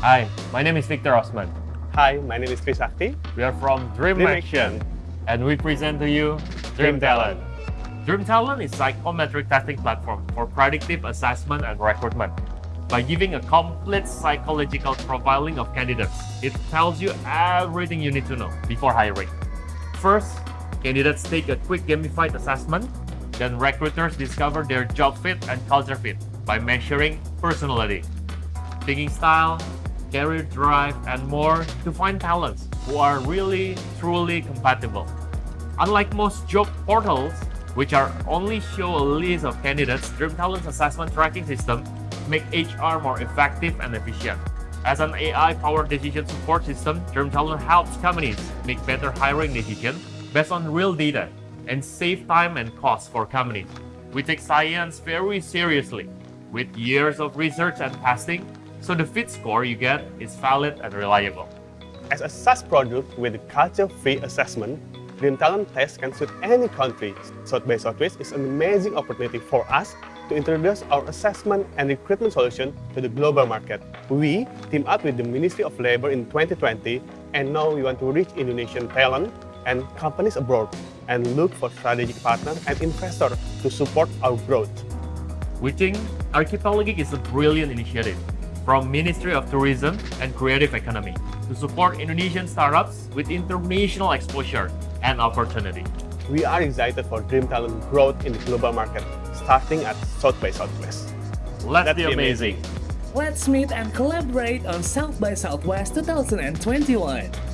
Hi, my name is Victor Osman. Hi, my name is Chris Akti. We are from Dream, Dream Action, Action. and we present to you Dream, Dream Talent. Talent. Dream Talent is psychometric testing platform for predictive assessment and recruitment. By giving a complete psychological profiling of candidates, it tells you everything you need to know before hiring. First, candidates take a quick gamified assessment, then recruiters discover their job fit and culture fit by measuring personality, thinking style, career drive, and more to find talents who are really, truly compatible. Unlike most job portals, which are only show a list of candidates, Dream Talent's assessment tracking system make HR more effective and efficient. As an AI-powered decision support system, Dream Talent helps companies make better hiring decisions based on real data and save time and cost for companies. We take science very seriously with years of research and testing, so the fit score you get is valid and reliable. As a SaaS product with culture-free assessment, Dream Talent Test can suit any country. South by Southwest is an amazing opportunity for us to introduce our assessment and recruitment solution to the global market. We team up with the Ministry of Labor in 2020 and now we want to reach Indonesian talent and companies abroad and look for strategic partners and investors to support our growth. We think Archipelageek is a brilliant initiative from Ministry of Tourism and Creative Economy to support Indonesian startups with international exposure and opportunity. We are excited for Dream Talent growth in the global market, starting at South by Southwest. Let's That'd be be amazing. amazing. Let's meet and collaborate on South by Southwest 2021.